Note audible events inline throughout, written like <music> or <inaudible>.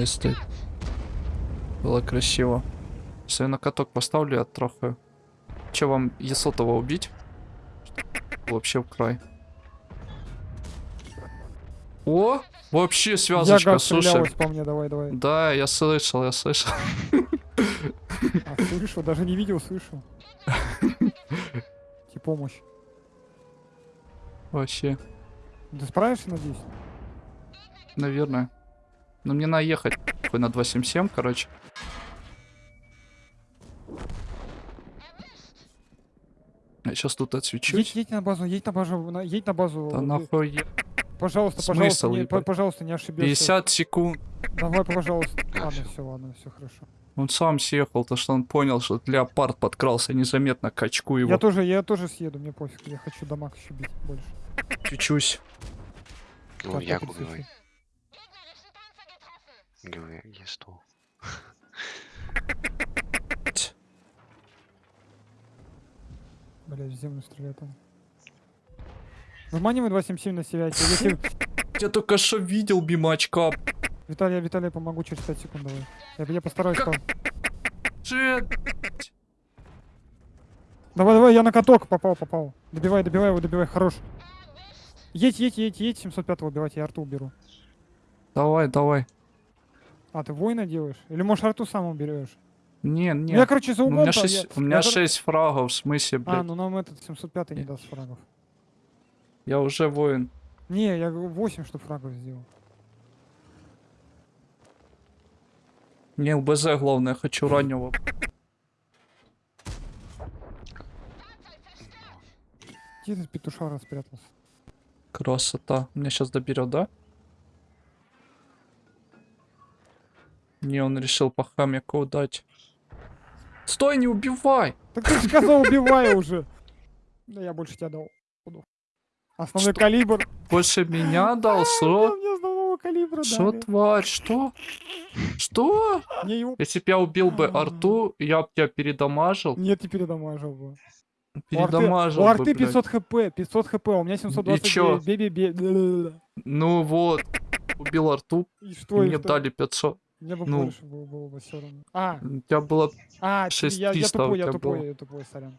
не стоит. Было красиво. Если я на каток поставлю, я трахаю. Че, вам Есотова убить? Вообще в край. О, вообще Я связочка, газ слушай. по мне, давай, давай. Да, я слышал, я слышал. А, слышу, даже не видел, слышу. Тебе помощь. Вообще, Ты справишься, надеюсь? наверное. Но мне надо ехать на 277, короче. Я сейчас тут отсвечусь. Едь, едь на базу, едь на базу, на- едь на базу. Да нахуй е- Пожалуйста, Смысл, пожалуйста, не, по- пожалуйста, не ошибешься. 50 секунд. Давай, пожалуйста. Ладно, все, ладно, все хорошо. Он сам съехал, то что он понял, что леопард подкрался незаметно к очку его. Я тоже, я тоже съеду, мне пофиг, я хочу дамаг еще бить больше. Чуть-чуть. Ну, я это говорю, я стол. <laughs> Блять, в землю стреляет он. Выманивай 277 на себя. Если... <laughs> Я только что видел бимачка. Виталий, я Виталий помогу через 5 секунд, давай. Я, я постараюсь. Джет. Давай, давай, я на каток попал, попал. Добивай, добивай его, добивай, хорош. Едь, едь, едь, едь, 705 убивать, я арту уберу. Давай, давай. А, ты воина делаешь? Или можешь арту сам уберешь? Не, не. Я, короче, за у углом меня там, 6, я- у меня я кор- 6 фрагов, в смысле, блядь. А, ну нам этот 705 не даст фрагов. Я уже воин. Не, я говорю, 8 штук фрагов сделал. Мне УБЗ главное, хочу раннего. Где этот петушара спрятался? Красота. Меня сейчас доберет, да? Не, он решил по хамику дать. Стой, не убивай! Так ты же сказал, убивай уже. Да я больше тебя дал. Основной Что? калибр. Больше меня дал, Да, что? Что, тварь, что? Что? Его... Если бы я убил бы арту, я бы тебя передамажил. Нет, не передамажил бы. Передамажил У арты блядь. 500 хп, 500 хп, у меня чё? 729. Бе-бе-бе. Ну вот. Убил арту, И и что, и мне дали 500. Мне бы ну. больше было, было бы все равно. А, У тебя было... а, ты- я, я 6300 у тупой, я тупой, было. я тупой, сорян.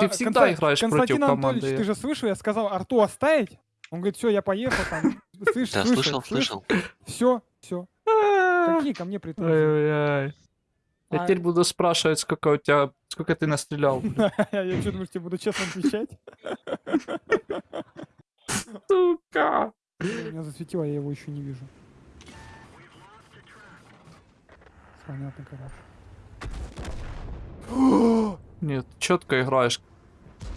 Ты всегда играешь против Константин команды. Анатольевич, ты же слышал, я сказал арту оставить? Он говорит, все, я поехал там. <laughs> Слышь, Да, слышал, слышал. Все, все. Какие ко мне претензии? Ой-ой-ой. Я А- теперь буду спрашивать, сколько у тебя... Сколько ты настрелял. <laughs> Я что, думаешь, тебе буду честно отвечать? <laughs> Сука. Меня засветило, я его еще не вижу. Понятно, короче. <gasps> Нет, четко играешь.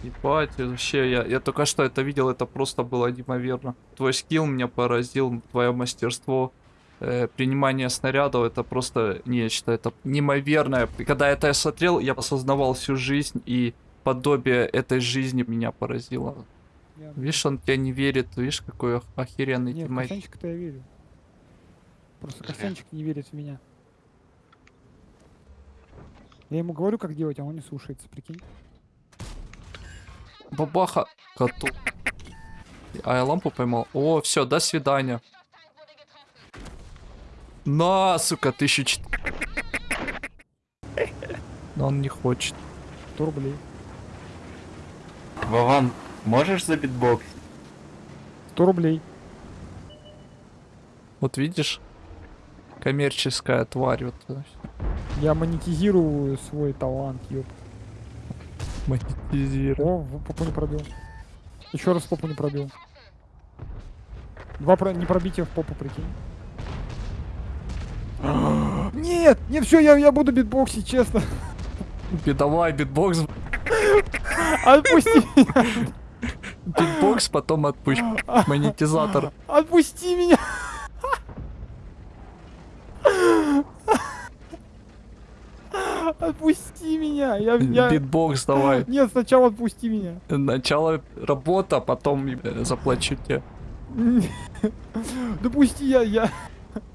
Ебать, вообще, я, я только что это видел, это просто было неимоверно. Твой скилл меня поразил, твое мастерство, э, принимание снарядов, это просто нечто, это неимоверное. И Когда это я смотрел, я осознавал всю жизнь, и подобие этой жизни меня поразило. Я- Видишь, он тебя не верит, видишь, какой ох- охеренный Нет, тиммейт. Костянчик-то я верю. Просто. Костянчик не верит в меня. Я ему говорю, как делать, а он не слушается, прикинь. Бабаха коту. А я лампу поймал. О, все, до свидания. На, сука, тысячу чет- Но он не хочет. 100 рублей. Вован, можешь за битбокс? 100 рублей. Вот видишь? Коммерческая тварь. Вот. Я монетизирую свой талант, ёп. монетизирует. О, попу не пробил. Еще раз попу не пробил. Два про... не пробития в попу, прикинь. <gasps> Нет, не все, я, я буду битбоксить, честно. Давай, битбокс. <laughs> Отпусти меня, Битбокс, потом отпусть. Монетизатор. отпусти меня. <laughs> Отпусти меня. Я, я... Битбокс давай. Нет, сначала отпусти меня. Начало работа, потом э, заплачу тебе. Допусти, я, я...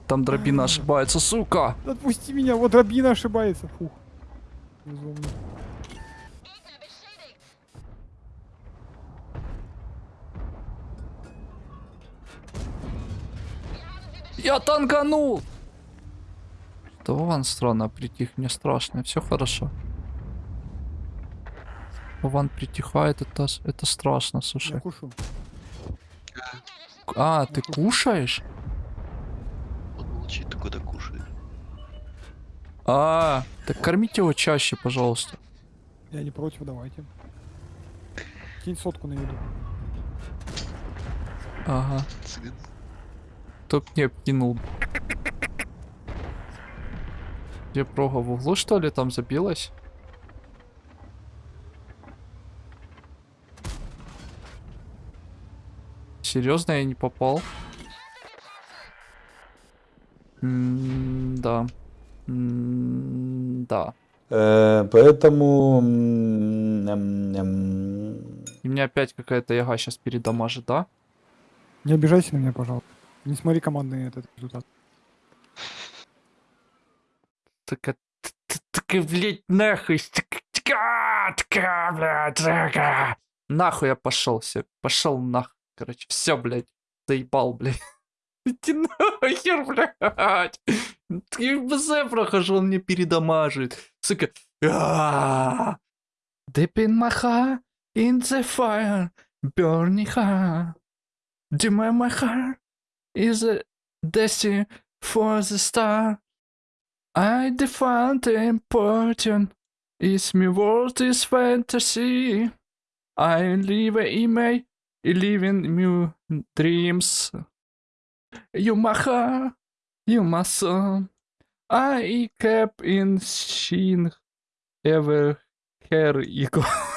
Там дробина ошибается, сука. Отпусти меня, вот Рабина ошибается. Фух. Я танканул. Да Вован странно притих, мне страшно, все хорошо. Вован притихает, это, с- это страшно, Я слушай. кушу. А, ты кушаешь? Он молчит, ты куда кушаешь? А, так кормите его чаще, пожалуйста. Я не против, давайте. Кинь сотку на еду. Ага, топ не кинул. Где прога в углу, что ли, там забилась? Серьезно, я не попал? М, Да. М, Да. Э, поэтому... м, м, м, И меня опять какая-то яга сейчас передамажит, да? Не обижайся на меня, пожалуйста. Не смотри командный этот результат. Так, так, блядь, нахуй. Така, така, така, блядь, така. Нахуй я пошел, все. Пошел нахуй. Короче, все, блядь. Заебал, блядь. <laughs> Иди нахер, блядь. В БЗ прохожу, он мне передамажит. Сука. Deep in my heart, in the fire, burning heart. Deep in my heart is a destiny for the star. I define the important. Is my world is fantasy. I live in my living in new dreams. You my heart, you my. I kept in shin ever hair eagle. <laughs>